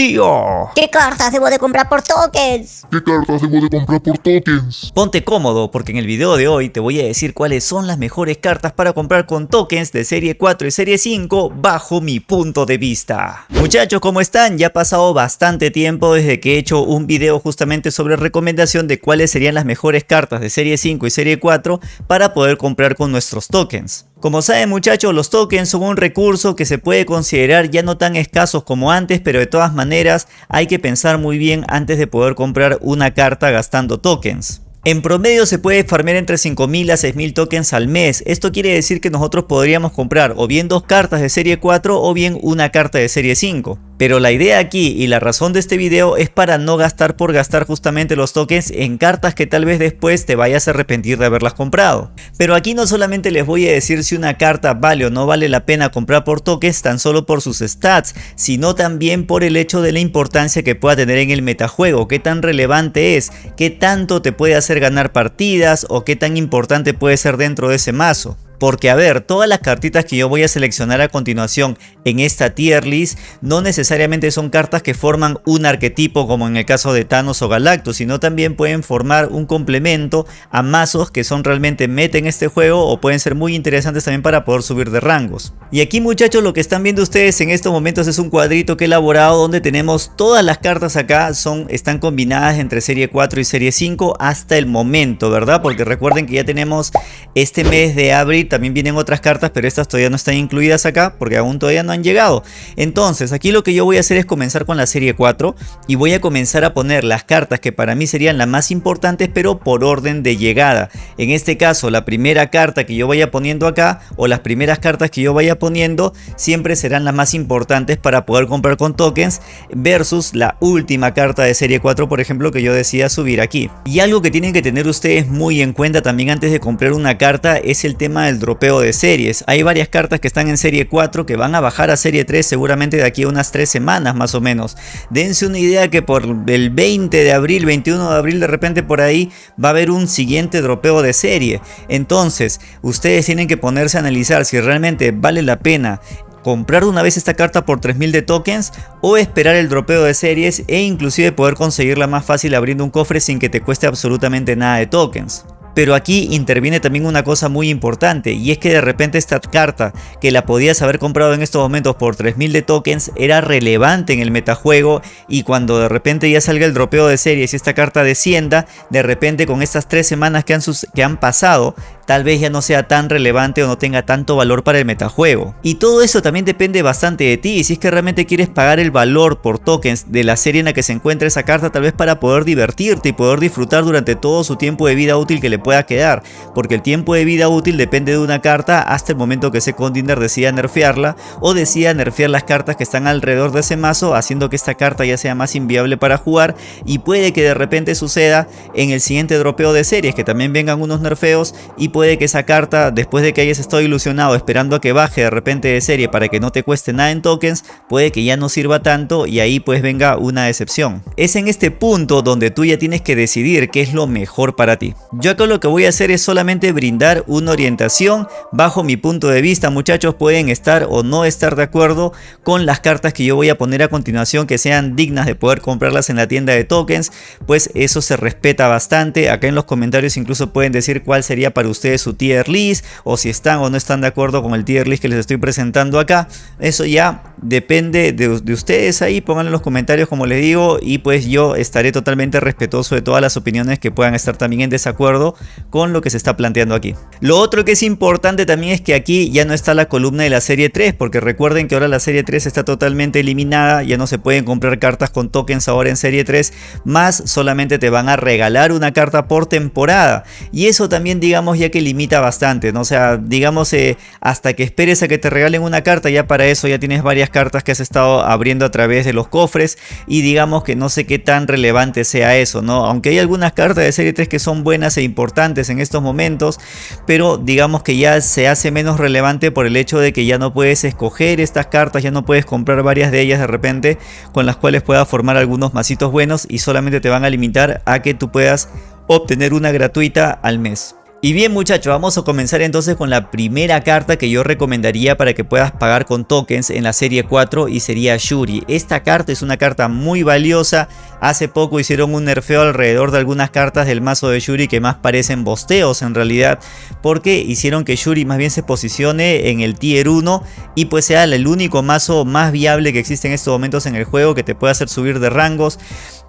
Tío. ¿Qué cartas debo de comprar por tokens? ¿Qué cartas debo de comprar por tokens? Ponte cómodo porque en el video de hoy te voy a decir cuáles son las mejores cartas para comprar con tokens de serie 4 y serie 5 bajo mi punto de vista. Muchachos, ¿cómo están? Ya ha pasado bastante tiempo desde que he hecho un video justamente sobre recomendación de cuáles serían las mejores cartas de serie 5 y serie 4 para poder comprar con nuestros tokens. Como saben muchachos, los tokens son un recurso que se puede considerar ya no tan escasos como antes, pero de todas maneras hay que pensar muy bien antes de poder comprar una carta gastando tokens. En promedio se puede farmear entre 5000 a 6000 tokens al mes. Esto quiere decir que nosotros podríamos comprar o bien dos cartas de serie 4 o bien una carta de serie 5. Pero la idea aquí y la razón de este video es para no gastar por gastar justamente los tokens en cartas que tal vez después te vayas a arrepentir de haberlas comprado. Pero aquí no solamente les voy a decir si una carta vale o no vale la pena comprar por tokens tan solo por sus stats, sino también por el hecho de la importancia que pueda tener en el metajuego, qué tan relevante es, qué tanto te puede hacer ganar partidas o qué tan importante puede ser dentro de ese mazo. Porque a ver, todas las cartitas que yo voy a seleccionar a continuación en esta tier list no necesariamente son cartas que forman un arquetipo como en el caso de Thanos o Galactus, sino también pueden formar un complemento a mazos que son realmente meta en este juego o pueden ser muy interesantes también para poder subir de rangos. Y aquí muchachos lo que están viendo ustedes en estos momentos es un cuadrito que he elaborado donde tenemos todas las cartas acá son, están combinadas entre serie 4 y serie 5 hasta el momento, ¿verdad? Porque recuerden que ya tenemos este mes de abril también vienen otras cartas, pero estas todavía no están incluidas acá porque aún todavía no han llegado. Entonces, aquí lo que yo voy a hacer es comenzar con la serie 4 y voy a comenzar a poner las cartas que para mí serían las más importantes, pero por orden de llegada. En este caso, la primera carta que yo vaya poniendo acá o las primeras cartas que yo vaya poniendo siempre serán las más importantes para poder comprar con tokens versus la última carta de serie 4, por ejemplo, que yo decida subir aquí. Y algo que tienen que tener ustedes muy en cuenta también antes de comprar una carta es el tema del dropeo de series. Hay varias cartas que están en serie 4 que van a bajar a serie 3 seguramente de aquí a unas 3 semanas más o menos. Dense una idea que por el 20 de abril, 21 de abril de repente por ahí va a haber un siguiente dropeo de serie. Entonces ustedes tienen que ponerse a analizar si realmente vale la pena comprar una vez esta carta por 3000 de tokens o esperar el dropeo de series e inclusive poder conseguirla más fácil abriendo un cofre sin que te cueste absolutamente nada de tokens. Pero aquí interviene también una cosa muy importante y es que de repente esta carta que la podías haber comprado en estos momentos por 3000 de tokens era relevante en el metajuego y cuando de repente ya salga el dropeo de series y esta carta descienda, de repente con estas tres semanas que han, que han pasado tal vez ya no sea tan relevante o no tenga tanto valor para el metajuego. Y todo eso también depende bastante de ti, si es que realmente quieres pagar el valor por tokens de la serie en la que se encuentra esa carta tal vez para poder divertirte y poder disfrutar durante todo su tiempo de vida útil que le pueda quedar, porque el tiempo de vida útil depende de una carta hasta el momento que ese Condiner decida nerfearla o decida nerfear las cartas que están alrededor de ese mazo haciendo que esta carta ya sea más inviable para jugar y puede que de repente suceda en el siguiente dropeo de series que también vengan unos nerfeos y que esa carta, después de que hayas estado ilusionado esperando a que baje de repente de serie para que no te cueste nada en tokens, puede que ya no sirva tanto y ahí pues venga una decepción. Es en este punto donde tú ya tienes que decidir qué es lo mejor para ti. Yo acá lo que voy a hacer es solamente brindar una orientación bajo mi punto de vista. Muchachos pueden estar o no estar de acuerdo con las cartas que yo voy a poner a continuación que sean dignas de poder comprarlas en la tienda de tokens. Pues eso se respeta bastante. Acá en los comentarios incluso pueden decir cuál sería para ustedes su tier list o si están o no están de acuerdo con el tier list que les estoy presentando acá. Eso ya depende de, ustedes ahí, pónganlo en los comentarios como les digo y pues yo estaré totalmente respetuoso de todas las opiniones que puedan estar también en desacuerdo con lo que se está planteando aquí. Lo otro que es importante también es que aquí ya no está la columna de la serie 3 porque recuerden que ahora la serie 3 está totalmente eliminada, ya no se pueden comprar cartas con tokens ahora en serie 3, más solamente te van a regalar una carta por temporada y eso también digamos ya que limita bastante, ¿no? Sea, digamos eh, hasta que esperes a que te regalen una carta, ya para eso ya tienes varias cartas que has estado abriendo a través de los cofres y digamos que no sé qué tan relevante sea eso, ¿no? Aunque hay algunas cartas de serie 3 que son buenas e importantes en estos momentos, pero digamos que ya se hace menos relevante por el hecho de que ya no puedes escoger estas cartas, ya no puedes comprar varias de ellas de repente con las cuales puedas formar algunos masitos buenos y solamente te van a limitar a que tú puedas obtener una gratuita al mes. Y bien muchachos, vamos a comenzar entonces con la primera carta que yo recomendaría para que puedas pagar con tokens en la serie 4 y sería Shuri. Esta carta es una carta muy valiosa, hace poco hicieron un nerfeo alrededor de algunas cartas del mazo de Shuri que más parecen bosteos en realidad, porque hicieron que Shuri más bien se posicione en el tier 1 y pues sea el único mazo más viable que existe en estos momentos en el juego que te puede hacer subir de rangos.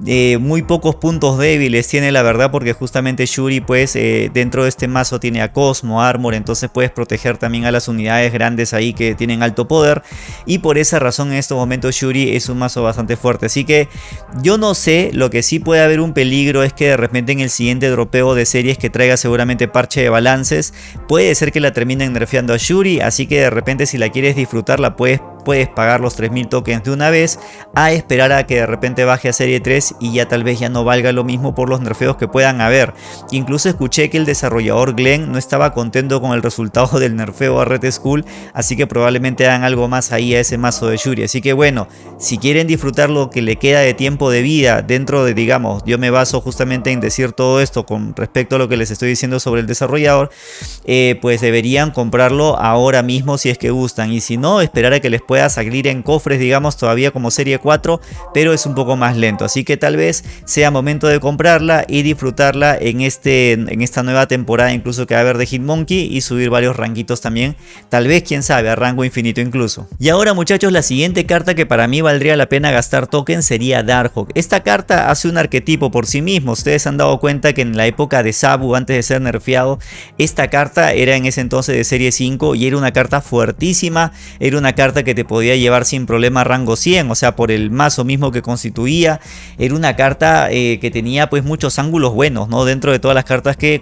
Eh, muy pocos puntos débiles tiene la verdad porque justamente Shuri pues eh, dentro de este mazo tiene a Cosmo, Armor, entonces puedes proteger también a las unidades grandes ahí que tienen alto poder. Y por esa razón en estos momentos Shuri es un mazo bastante fuerte, así que yo no sé, lo que sí puede haber un peligro es que de repente en el siguiente dropeo de series que traiga seguramente parche de balances, puede ser que la terminen nerfeando a Shuri, así que de repente si la quieres disfrutar la puedes puedes pagar los 3000 tokens de una vez a esperar a que de repente baje a serie 3 y ya tal vez ya no valga lo mismo por los nerfeos que puedan haber. Incluso escuché que el desarrollador Glenn no estaba contento con el resultado del nerfeo a Red School, así que probablemente hagan algo más ahí a ese mazo de Shuri. Así que bueno, si quieren disfrutar lo que le queda de tiempo de vida dentro de, digamos, yo me baso justamente en decir todo esto con respecto a lo que les estoy diciendo sobre el desarrollador, eh, pues deberían comprarlo ahora mismo si es que gustan y si no, esperar a que les pueda salir en cofres, digamos, todavía como serie 4, pero es un poco más lento. Así que tal vez sea momento de comprarla y disfrutarla en, este, en esta nueva temporada, incluso que va a haber de Hitmonkey y subir varios ranguitos también. Tal vez, quién sabe, a rango infinito incluso. Y ahora muchachos, la siguiente carta que para mí valdría la pena gastar token sería Darkhawk. Esta carta hace un arquetipo por sí mismo. Ustedes han dado cuenta que en la época de Sabu, antes de ser nerfeado, esta carta era en ese entonces de serie 5 y era una carta fuertísima. Era una carta que te podía llevar sin problema rango 100, o sea, por el mazo mismo que constituía. Era una carta eh, que tenía pues muchos ángulos buenos, ¿no? Dentro de todas las cartas que,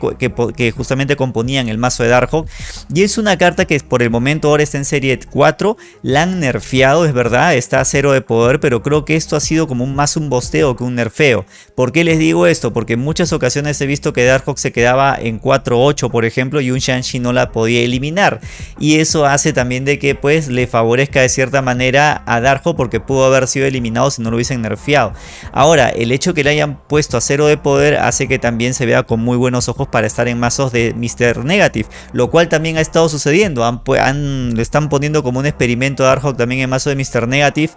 justamente componían el mazo de Darkhawk. Y es una carta que por el momento ahora está en serie 4, la han nerfeado, es verdad, está a cero de poder, pero creo que esto ha sido como un, más un bosteo que un nerfeo. ¿Por qué les digo esto? Porque en muchas ocasiones he visto que Darkhawk se quedaba en 4-8, por ejemplo, y un Shanshi no la podía eliminar. Y eso hace también de que pues le favorezca cierta manera a Darjo porque pudo haber sido eliminado si no lo hubiesen nerfeado. Ahora, el hecho que le hayan puesto a cero de poder hace que también se vea con muy buenos ojos para estar en mazos de Mr. Negative, lo cual también ha estado sucediendo. Le están poniendo como un experimento a Darkhawk también en mazo de Mr. Negative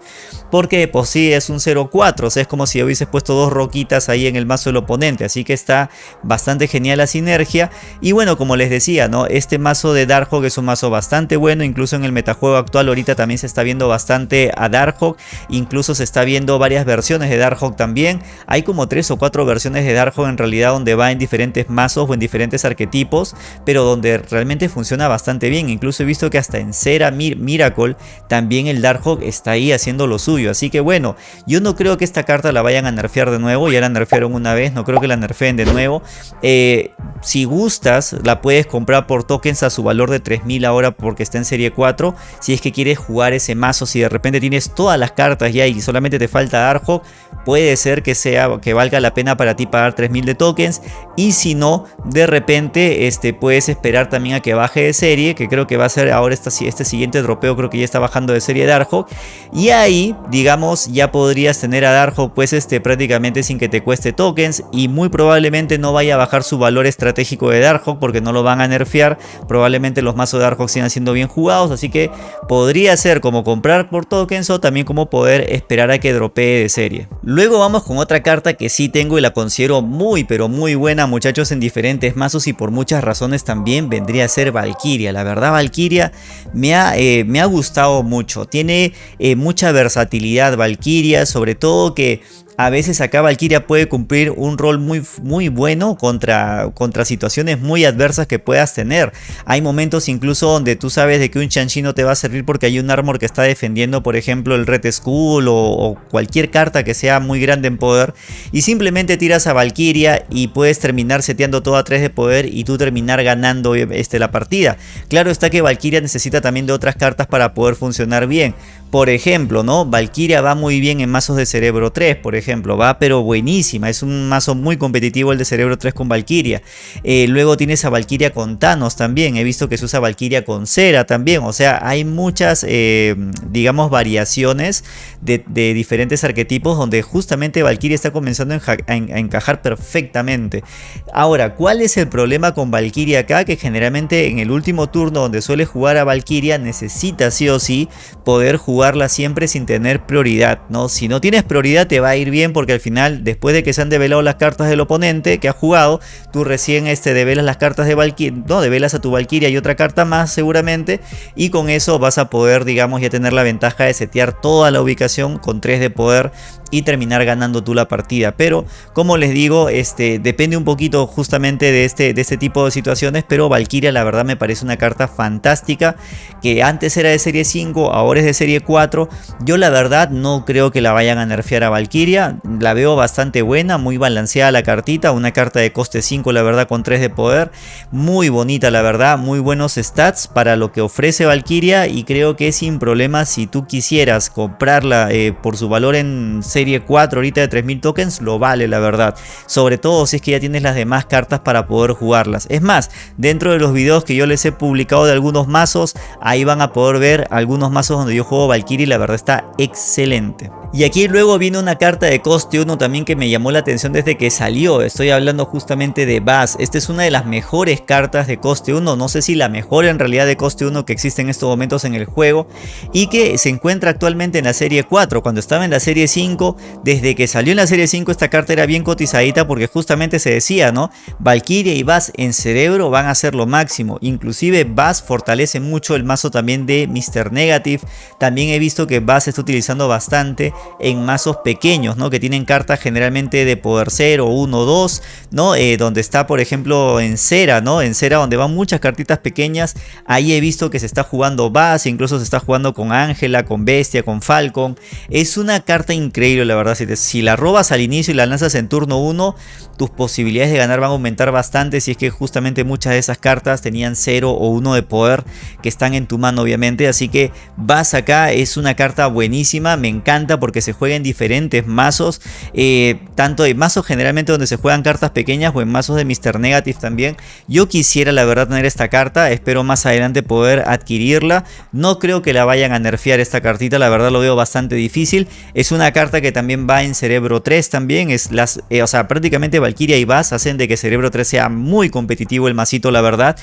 porque pues sí es un 0-4, o sea es como si hubieses puesto dos roquitas ahí en el mazo del oponente, así que está bastante genial la sinergia. Y bueno, como les decía, ¿no? este mazo de Darkhawk es un mazo bastante bueno, incluso en el metajuego actual ahorita también se está viendo bastante a Darkhawk, incluso se está viendo varias versiones de Darkhawk también. Hay como tres o cuatro versiones de Darkhawk en realidad donde va en diferentes mazos o en diferentes arquetipos, pero donde realmente funciona bastante bien. Incluso he visto que hasta en Cera Miracle también el Darkhawk está ahí haciendo lo suyo. Así que bueno, yo no creo que esta carta la vayan a nerfear de nuevo, ya la nerfearon una vez, no creo que la nerfeen de nuevo. Eh, si gustas, la puedes comprar por tokens a su valor de 3000 ahora porque está en serie 4. Si es que quieres jugar ese mazo, si de repente tienes todas las cartas ya y solamente te falta Darkhawk, puede ser que sea que valga la pena para ti pagar 3000 de tokens. Y si no, de repente este, puedes esperar también a que baje de serie, que creo que va a ser ahora esta, este siguiente dropeo, creo que ya está bajando de serie Darkhawk. Y ahí, digamos, ya podrías tener a Darkhawk pues este, prácticamente sin que te cueste tokens y muy probablemente no vaya a bajar su valor estratégico de Darkhawk porque no lo van a nerfear. Probablemente los mazos de Darkhawk sigan siendo bien jugados, así que podría ser como comprar por tokens o también como poder esperar a que dropee de serie. Luego vamos con otra carta que sí tengo y la considero muy pero muy buena muchachos en diferentes mazos y por muchas razones también vendría a ser Valkyria. La verdad Valkyria me ha, eh, me ha gustado mucho, tiene eh, mucha versatilidad Valkyria, sobre todo que a veces acá Valkyria puede cumplir un rol muy, muy bueno contra, contra situaciones muy adversas que puedas tener. Hay momentos incluso donde tú sabes de que un Chanchi no te va a servir porque hay un armor que está defendiendo, por ejemplo, el Red Skull o, cualquier carta que sea muy grande en poder. Y simplemente tiras a Valkyria y puedes terminar seteando todo a 3 de poder y tú terminar ganando este, la partida. Claro está que Valkyria necesita también de otras cartas para poder funcionar bien. Por ejemplo, ¿no? Valkyria va muy bien en mazos de cerebro 3, por ejemplo ejemplo, va pero buenísima, es un mazo muy competitivo el de Cerebro 3 con Valkyria. Eh, luego tienes a Valkyria con Thanos también, he visto que se usa Valkyria con Cera también, o sea, hay muchas, eh, digamos, variaciones de, diferentes arquetipos donde justamente Valkyria está comenzando a, encajar perfectamente. Ahora, ¿cuál es el problema con Valkyria acá? Que generalmente en el último turno donde suele jugar a Valkyria necesita sí o sí poder jugarla siempre sin tener prioridad, ¿no? Si no tienes prioridad te va a ir bien porque al final, después de que se han develado las cartas del oponente que ha jugado, tú recién este, develas las cartas de Valkyria, no, develas a tu Valkyria y otra carta más seguramente y con eso vas a poder, digamos, ya tener la ventaja de setear toda la ubicación con 3 de poder y terminar ganando tú la partida. Pero como les digo, este, depende un poquito justamente de este, de este tipo de situaciones, pero Valkyria la verdad me parece una carta fantástica que antes era de serie 5, ahora es de serie 4. Yo la verdad no creo que la vayan a nerfear a Valkyria, la veo bastante buena, muy balanceada la cartita, una carta de coste 5 la verdad con 3 de poder, muy bonita la verdad, muy buenos stats para lo que ofrece Valkyria y creo que sin problema si tú quisieras comprarla eh, por su valor en serie serie 4 ahorita de 3000 tokens lo vale la verdad. Sobre todo si es que ya tienes las demás cartas para poder jugarlas. Es más, dentro de los videos que yo les he publicado de algunos mazos, ahí van a poder ver algunos mazos donde yo juego Valkyrie la verdad está excelente. Y aquí luego viene una carta de coste 1 también que me llamó la atención desde que salió. Estoy hablando justamente de Bass. Esta es una de las mejores cartas de coste 1. No sé si la mejor en realidad de coste 1 que existe en estos momentos en el juego. Y que se encuentra actualmente en la serie 4. Cuando estaba en la serie 5, desde que salió en la serie 5 esta carta era bien cotizadita porque justamente se decía, ¿no? Valkyria y Bass en cerebro van a ser lo máximo. Inclusive Bass fortalece mucho el mazo también de Mr. Negative. También he visto que Bass está utilizando bastante en mazos pequeños, ¿no? Que tienen cartas generalmente de poder 0, 1, 2, ¿no? Eh, donde está, por ejemplo, en cera, ¿no? En cera donde van muchas cartitas pequeñas. Ahí he visto que se está jugando base, incluso se está jugando con Ángela, con Bestia, con Falcon. Es una carta increíble, la verdad. Si, si la robas al inicio y la lanzas en turno 1, tus posibilidades de ganar van a aumentar bastante si es que justamente muchas de esas cartas tenían 0 o 1 de poder que están en tu mano obviamente así que vas acá es una carta buenísima me encanta porque se juega en diferentes mazos eh, tanto de mazos generalmente donde se juegan cartas pequeñas o en mazos de Mr. Negative también yo quisiera la verdad tener esta carta espero más adelante poder adquirirla no creo que la vayan a nerfear esta cartita la verdad lo veo bastante difícil es una carta que también va en cerebro 3 también es las eh, o sea prácticamente Valkyria y Bass hacen de que Cerebro 3 sea muy competitivo el masito, la verdad.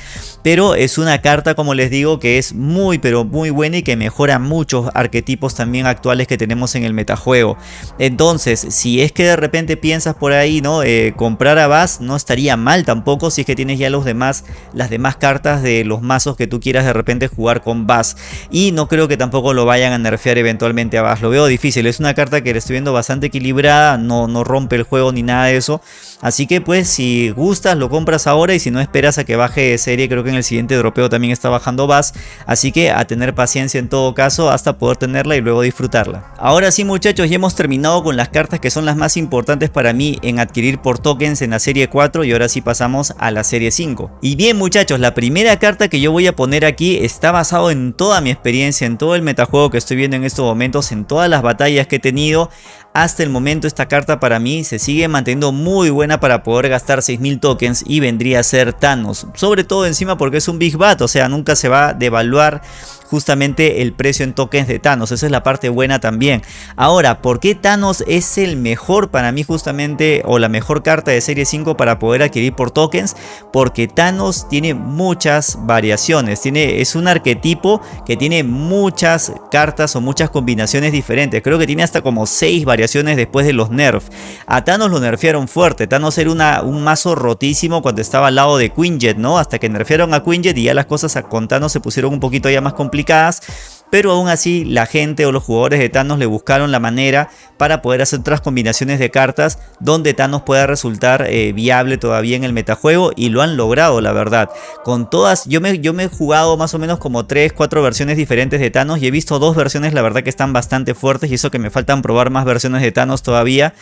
Pero es una carta, como les digo, que es muy, pero muy buena y que mejora muchos arquetipos también actuales que tenemos en el metajuego. Entonces, si es que de repente piensas por ahí, ¿no? Eh, comprar a Bass no estaría mal tampoco si es que tienes ya los demás, las demás cartas de los mazos que tú quieras de repente jugar con Bass. Y no creo que tampoco lo vayan a nerfear eventualmente a Bass. Lo veo difícil. Es una carta que le estoy viendo bastante equilibrada. No, no rompe el juego ni nada de eso. Así que pues si gustas lo compras ahora y si no esperas a que baje de serie creo que en el siguiente dropeo también está bajando Bass. Así que a tener paciencia en todo caso hasta poder tenerla y luego disfrutarla. Ahora sí muchachos ya hemos terminado con las cartas que son las más importantes para mí en adquirir por tokens en la serie 4 y ahora sí pasamos a la serie 5. Y bien muchachos la primera carta que yo voy a poner aquí está basado en toda mi experiencia, en todo el metajuego que estoy viendo en estos momentos, en todas las batallas que he tenido hasta el momento esta carta para mí se sigue manteniendo muy buena para poder gastar 6000 tokens y vendría a ser Thanos. Sobre todo encima porque es un Big Bat, o sea nunca se va a devaluar justamente el precio en tokens de Thanos. Esa es la parte buena también. Ahora, ¿por qué Thanos es el mejor para mí justamente o la mejor carta de serie 5 para poder adquirir por tokens? Porque Thanos tiene muchas variaciones. Tiene, es un arquetipo que tiene muchas cartas o muchas combinaciones diferentes. Creo que tiene hasta como 6 variaciones después de los nerfs. A Thanos lo nerfearon fuerte. Thanos era una, un mazo rotísimo cuando estaba al lado de Quinjet, ¿no? Hasta que nerfearon a Quinjet y ya las cosas con Thanos se pusieron un poquito ya más complicadas pero aún así la gente o los jugadores de Thanos le buscaron la manera para poder hacer otras combinaciones de cartas donde Thanos pueda resultar eh, viable todavía en el metajuego y lo han logrado la verdad. Con todas, yo me, yo me he jugado más o menos como 3, 4 versiones diferentes de Thanos y he visto dos versiones la verdad que están bastante fuertes y eso que me faltan probar más versiones de Thanos todavía,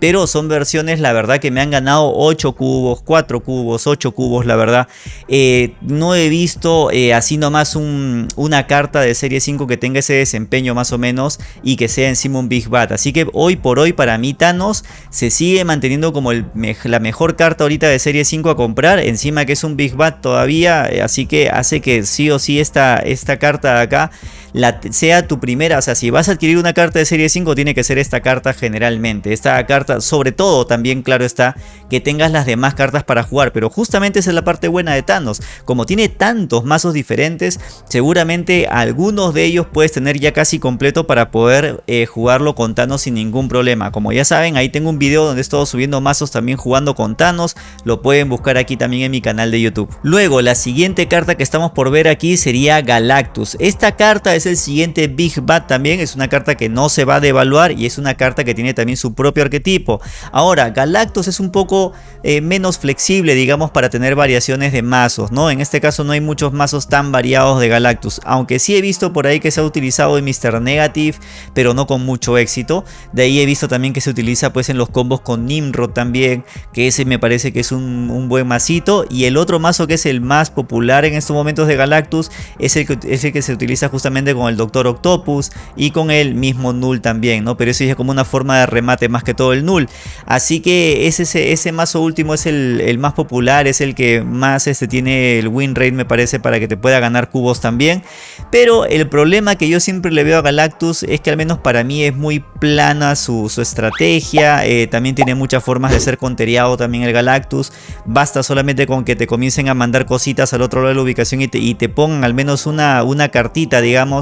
pero son versiones la verdad que me han ganado 8 cubos, 4 cubos, 8 cubos la verdad. Eh, no he visto eh, así nomás un, una carta de serie 5 5 que tenga ese desempeño más o menos y que sea encima un Big Bat. Así que hoy por hoy para mí Thanos se sigue manteniendo como la mejor carta ahorita de serie 5 a comprar. Encima que es un Big Bat todavía. Eh, así que hace que sí o sí esta, esta carta de acá la, sea tu primera. O sea, si vas a adquirir una carta de serie 5 tiene que ser esta carta generalmente. Esta carta sobre todo también claro está que tengas las demás cartas para jugar. Pero justamente esa es la parte buena de Thanos. Como tiene tantos mazos diferentes seguramente algunos de ellos puedes tener ya casi completo para poder eh, jugarlo con Thanos sin ningún problema. Como ya saben ahí tengo un video donde he estado subiendo mazos también jugando con Thanos. Lo pueden buscar aquí también en mi canal de YouTube. Luego la siguiente carta que estamos por ver aquí sería Galactus. Esta carta es el siguiente Big Bad también. Es una carta que no se va a devaluar y es una carta que tiene también su propio arquetipo. Ahora Galactus es un poco eh, menos flexible digamos para tener variaciones de mazos. ¿no? En este caso no hay muchos mazos tan variados de Galactus. Aunque sí he visto por ahí que se ha utilizado en Mr. Negative pero no con mucho éxito. De ahí he visto también que se utiliza pues en los combos con Nimrod también, que ese me parece que es un, buen masito. Y el otro mazo que es el más popular en estos momentos de Galactus es el, que, es el que se utiliza justamente con el Doctor Octopus y con el mismo Null también, ¿no? Pero eso es como una forma de remate más que todo el Null. Así que ese, ese mazo último es el, más popular, es el que más este, tiene el win rate me parece para que te pueda ganar cubos también. Pero el problema que yo siempre le veo a Galactus es que al menos para mí es muy plana su, estrategia, eh, también tiene muchas formas de ser conteriado también el Galactus, basta solamente con que te comiencen a mandar cositas al otro lado de la ubicación y te, pongan al menos una, una cartita digamos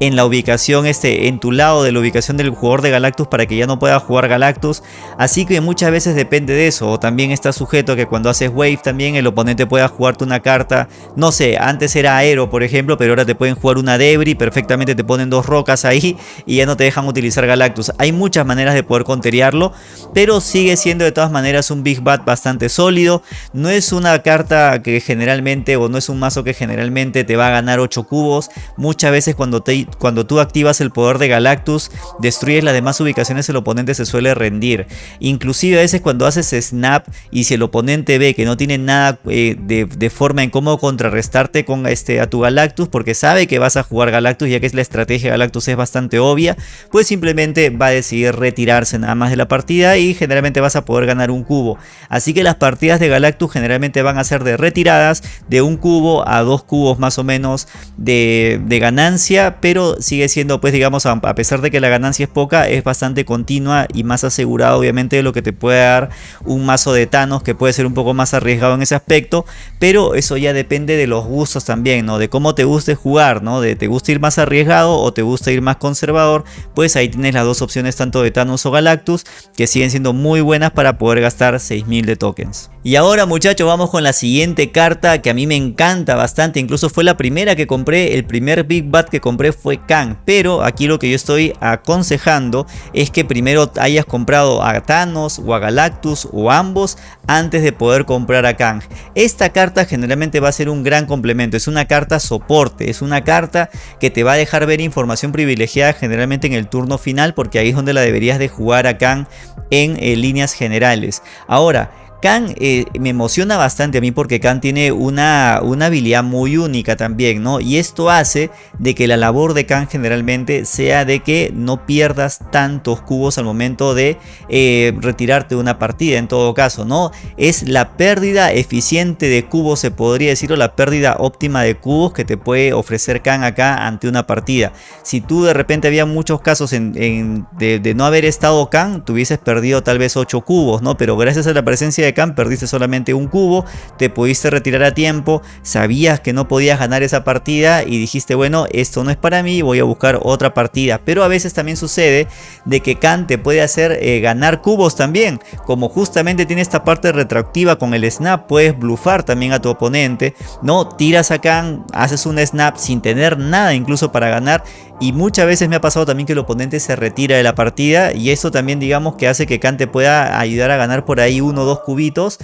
en la ubicación, este, en tu lado de la ubicación del jugador de Galactus para que ya no pueda jugar Galactus, así que muchas veces depende de eso, o también está sujeto a que cuando haces Wave también el oponente pueda jugarte una carta, no sé, antes era Aero por ejemplo, pero ahora te pueden jugar una Debris, perfectamente te ponen dos rocas ahí y ya no te dejan utilizar Galactus. Hay muchas maneras de poder conteriarlo, pero sigue siendo de todas maneras un Big Bat bastante sólido. No es una carta que generalmente, o no es un mazo que generalmente te va a ganar 8 cubos. Muchas veces cuando, te, cuando tú activas el poder de Galactus, destruyes las demás ubicaciones, el oponente se suele rendir. Inclusive a veces cuando haces Snap y si el oponente ve que no tiene nada eh, de, forma en cómo contrarrestarte con este, a tu Galactus, porque sabe que vas a jugar Galactus, ya que es la estrategia de Galactus es bastante obvia, pues simplemente va a decidir retirarse nada más de la partida y generalmente vas a poder ganar un cubo. Así que las partidas de Galactus generalmente van a ser de retiradas de un cubo a dos cubos más o menos de, ganancia, pero sigue siendo pues digamos a, pesar de que la ganancia es poca, es bastante continua y más asegurada obviamente de lo que te puede dar un mazo de Thanos que puede ser un poco más arriesgado en ese aspecto, pero eso ya depende de los gustos también, ¿no? De cómo te guste jugar, ¿no? De te gusta ir más arriesgado o te gusta ir más conservador, pues ahí tienes las dos opciones tanto de Thanos o Galactus que siguen siendo muy buenas para poder gastar 6000 de tokens. Y ahora muchachos vamos con la siguiente carta que a mí me encanta bastante, incluso fue la primera que compré, el primer Big Bat que compré fue Kang, pero aquí lo que yo estoy aconsejando es que primero hayas comprado a Thanos o a Galactus o ambos antes de poder comprar a Kang. Esta carta generalmente va a ser un gran complemento, es una carta soporte, es una carta que te va a dejar ver información privilegiada generalmente en el turno final porque ahí es donde la deberías de jugar a Kang en eh, líneas generales. Ahora, Khan eh, me emociona bastante a mí porque Khan tiene una, una, habilidad muy única también, ¿no? Y esto hace de que la labor de Khan generalmente sea de que no pierdas tantos cubos al momento de eh, retirarte de una partida en todo caso, ¿no? Es la pérdida eficiente de cubos, se podría decir, o la pérdida óptima de cubos que te puede ofrecer Khan acá ante una partida. Si tú de repente había muchos casos de, no haber estado Khan, tú hubieses perdido tal vez 8 cubos, ¿no? Pero gracias a la presencia de perdiste solamente un cubo, te pudiste retirar a tiempo, sabías que no podías ganar esa partida y dijiste, bueno, esto no es para mí, voy a buscar otra partida. Pero a veces también sucede de que Khan te puede hacer eh, ganar cubos también, como justamente tiene esta parte retroactiva con el snap, puedes blufar también a tu oponente, ¿no? Tiras a Khan, haces un snap sin tener nada incluso para ganar y muchas veces me ha pasado también que el oponente se retira de la partida y eso también digamos que hace que Khan te pueda ayudar a ganar por ahí uno o dos cubitos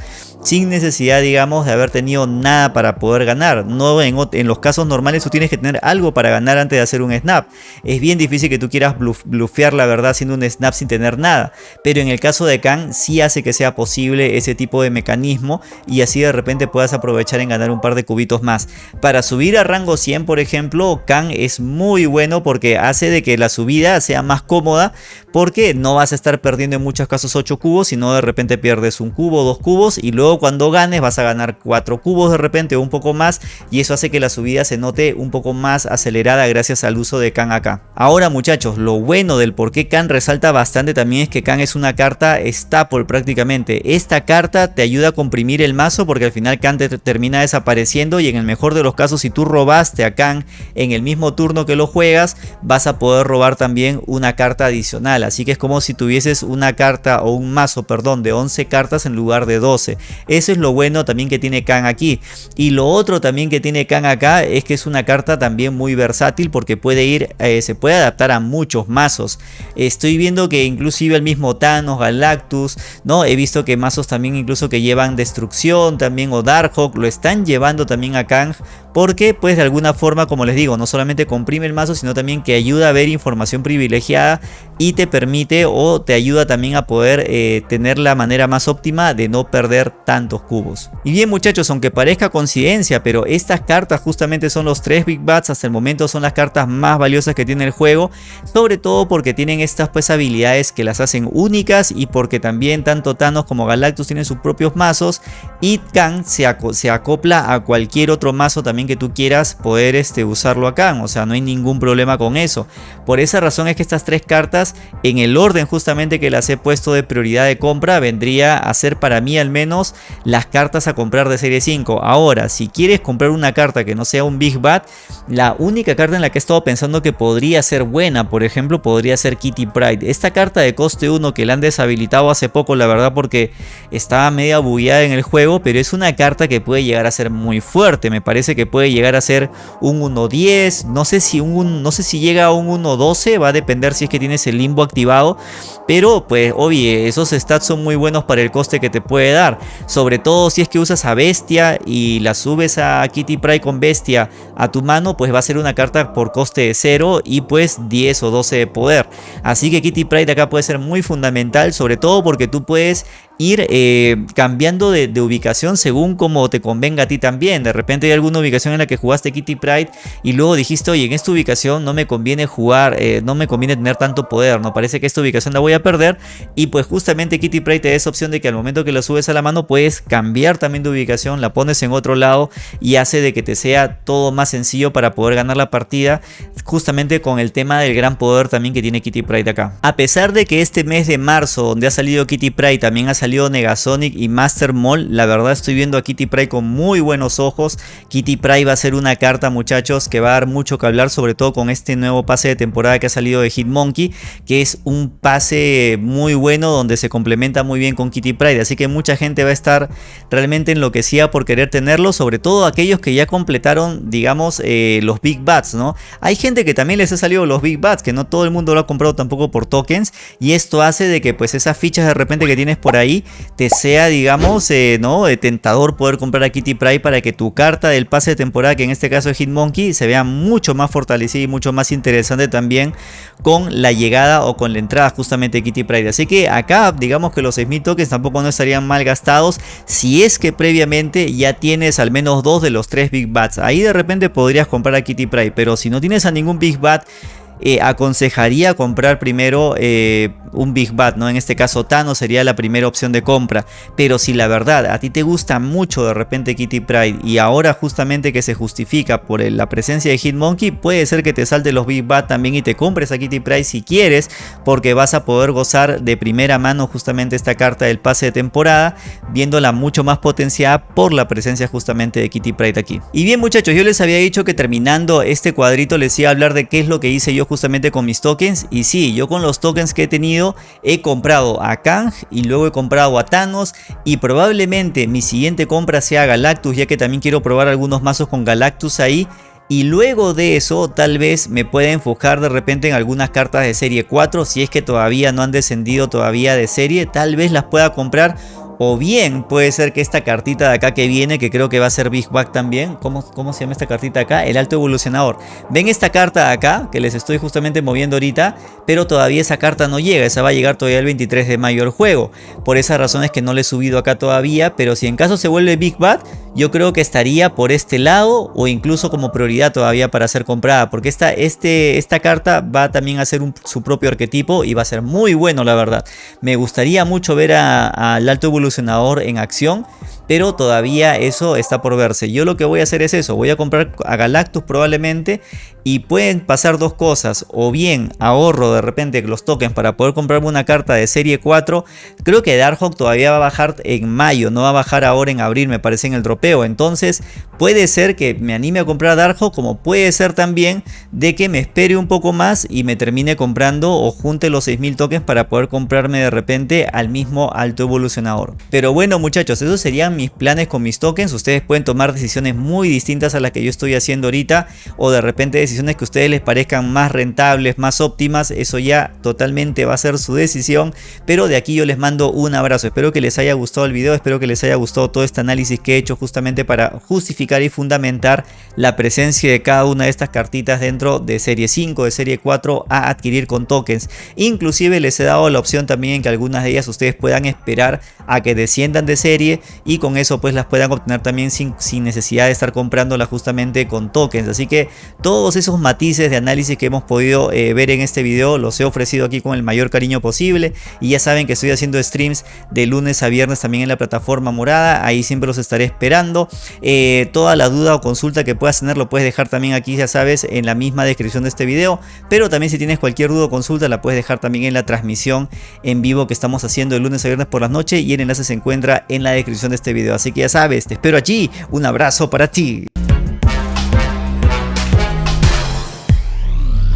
sin necesidad digamos de haber tenido nada para poder ganar. No en, en, los casos normales tú tienes que tener algo para ganar antes de hacer un snap. Es bien difícil que tú quieras blufear la verdad haciendo un snap sin tener nada. Pero en el caso de Khan sí hace que sea posible ese tipo de mecanismo y así de repente puedas aprovechar en ganar un par de cubitos más. Para subir a rango 100 por ejemplo Khan es muy bueno porque hace de que la subida sea más cómoda porque no vas a estar perdiendo en muchos casos 8 cubos sino de repente pierdes un cubo, dos cubos y luego cuando ganes vas a ganar 4 cubos de repente o un poco más y eso hace que la subida se note un poco más acelerada gracias al uso de Khan acá. Ahora muchachos, lo bueno del por qué Khan resalta bastante también es que Khan es una carta staple prácticamente. Esta carta te ayuda a comprimir el mazo porque al final Khan te termina desapareciendo y en el mejor de los casos si tú robaste a Khan en el mismo turno que lo juegas vas a poder robar también una carta adicional. Así que es como si tuvieses una carta o un mazo, perdón, de 11 cartas en lugar de 12. Eso es lo bueno también que tiene Khan aquí. Y lo otro también que tiene Khan acá es que es una carta también muy versátil porque puede ir, eh, se puede adaptar a muchos mazos. Estoy viendo que inclusive el mismo Thanos, Galactus, ¿no? He visto que mazos también incluso que llevan Destrucción también o Darkhawk lo están llevando también a Kang porque pues de alguna forma como les digo no solamente comprime el mazo sino también que ayuda a ver información privilegiada y te permite o te ayuda también a poder eh, tener la manera más óptima de no perder tantos cubos. Y bien muchachos aunque parezca coincidencia pero estas cartas justamente son los tres Big Bats hasta el momento son las cartas más valiosas que tiene el juego sobre todo porque tienen estas pues habilidades que las hacen únicas y porque también tanto Thanos como Galactus tienen sus propios mazos y Kang se, se acopla a cualquier otro mazo también que tú quieras poder este, usarlo acá. O sea, no hay ningún problema con eso. Por esa razón es que estas tres cartas, en el orden justamente que las he puesto de prioridad de compra, vendría a ser para mí al menos las cartas a comprar de serie 5. Ahora, si quieres comprar una carta que no sea un Big Bad, la única carta en la que he estado pensando que podría ser buena, por ejemplo, podría ser Kitty Pride. Esta carta de coste 1 que la han deshabilitado hace poco, la verdad, porque estaba media bugueada en el juego, pero es una carta que puede llegar a ser muy fuerte. Me parece que puede llegar a ser un 1.10, no sé si un no sé si llega a un 1.12, va a depender si es que tienes el limbo activado, pero pues obvio, esos stats son muy buenos para el coste que te puede dar, sobre todo si es que usas a Bestia y la subes a Kitty Pride con Bestia a tu mano, pues va a ser una carta por coste de 0 y pues 10 o 12 de poder. Así que Kitty Pride acá puede ser muy fundamental, sobre todo porque tú puedes ir eh, cambiando de, ubicación según como te convenga a ti también. De repente hay alguna ubicación en la que jugaste Kitty Pride y luego dijiste, oye, en esta ubicación no me conviene jugar, eh, no me conviene tener tanto poder, no parece que esta ubicación la voy a perder. Y pues justamente Kitty Pride te da esa opción de que al momento que la subes a la mano puedes cambiar también de ubicación, la pones en otro lado y hace de que te sea todo más sencillo para poder ganar la partida, justamente con el tema del gran poder también que tiene Kitty Pride acá. A pesar de que este mes de marzo, donde ha salido Kitty Pride, también ha salido Negasonic y Master Mall. La verdad estoy viendo a Kitty Pryde con muy buenos ojos. Kitty Pryde va a ser una carta muchachos que va a dar mucho que hablar sobre todo con este nuevo pase de temporada que ha salido de Hitmonkey que es un pase muy bueno donde se complementa muy bien con Kitty Pryde. Así que mucha gente va a estar realmente enloquecida por querer tenerlo, sobre todo aquellos que ya completaron digamos eh, los Big Bats, ¿no? Hay gente que también les ha salido los Big Bats, que no todo el mundo lo ha comprado tampoco por tokens y esto hace de que pues esas fichas de repente que tienes por ahí te sea, digamos, eh, ¿no? Eh, tentador poder comprar a Kitty Pryde para que tu carta del pase de temporada, que en este caso es Hitmonkey, se vea mucho más fortalecida y mucho más interesante también con la llegada o con la entrada justamente de Kitty Pryde. Así que acá, digamos que los 6000 tokens tampoco no estarían mal gastados si es que previamente ya tienes al menos dos de los tres Big Bats. Ahí de repente podrías comprar a Kitty Pryde, pero si no tienes a ningún Big Bat, eh, aconsejaría comprar primero eh, un Big Bad, ¿no? En este caso Thanos sería la primera opción de compra. Pero si la verdad a ti te gusta mucho de repente Kitty Pride y ahora justamente que se justifica por la presencia de Hitmonkey, puede ser que te salte los Big Bad también y te compres a Kitty Pride si quieres, porque vas a poder gozar de primera mano justamente esta carta del pase de temporada, viéndola mucho más potenciada por la presencia justamente de Kitty Pride aquí. Y bien muchachos, yo les había dicho que terminando este cuadrito les iba a hablar de qué es lo que hice yo justamente con mis tokens. Y sí, yo con los tokens que he tenido he comprado a Kang y luego he comprado a Thanos. Y probablemente mi siguiente compra sea Galactus ya que también quiero probar algunos mazos con Galactus ahí. Y luego de eso tal vez me pueda enfocar de repente en algunas cartas de serie 4 si es que todavía no han descendido todavía de serie. Tal vez las pueda comprar o bien puede ser que esta cartita de acá que viene, que creo que va a ser Big Bag también. ¿Cómo, ¿Cómo se llama esta cartita acá? El alto evolucionador. Ven esta carta de acá, que les estoy justamente moviendo ahorita, pero todavía esa carta no llega. Esa va a llegar todavía el 23 de mayo al juego. Por esas razones que no le he subido acá todavía, pero si en caso se vuelve Big Bad, yo creo que estaría por este lado o incluso como prioridad todavía para ser comprada. Porque esta, este, esta carta va también a ser su propio arquetipo y va a ser muy bueno la verdad. Me gustaría mucho ver al alto evolucionador en acción pero todavía eso está por verse. Yo lo que voy a hacer es eso, voy a comprar a Galactus probablemente y pueden pasar dos cosas, o bien ahorro de repente los tokens para poder comprarme una carta de serie 4, creo que Darkhawk todavía va a bajar en mayo, no va a bajar ahora en abril me parece en el dropeo, entonces puede ser que me anime a comprar Darkhawk como puede ser también de que me espere un poco más y me termine comprando o junte los 6000 tokens para poder comprarme de repente al mismo alto evolucionador. Pero bueno muchachos, esos serían mis planes con mis tokens. Ustedes pueden tomar decisiones muy distintas a las que yo estoy haciendo ahorita o de repente decisiones que a ustedes les parezcan más rentables, más óptimas. Eso ya totalmente va a ser su decisión. Pero de aquí yo les mando un abrazo. Espero que les haya gustado el video. Espero que les haya gustado todo este análisis que he hecho justamente para justificar y fundamentar la presencia de cada una de estas cartitas dentro de serie 5, de serie 4 a adquirir con tokens. Inclusive les he dado la opción también que algunas de ellas ustedes puedan esperar a que desciendan de serie y con eso pues las puedan obtener también sin, sin necesidad de estar comprándolas justamente con tokens. Así que todos esos matices de análisis que hemos podido eh, ver en este video los he ofrecido aquí con el mayor cariño posible. Y ya saben que estoy haciendo streams de lunes a viernes también en la plataforma morada. Ahí siempre los estaré esperando. Eh, toda la duda o consulta que puedas tener lo puedes dejar también aquí ya sabes en la misma descripción de este video. Pero también si tienes cualquier duda o consulta la puedes dejar también en la transmisión en vivo que estamos haciendo de lunes a viernes por las noches. Y el enlace se encuentra en la descripción de este video. Así que ya sabes, te espero allí. Un abrazo para ti.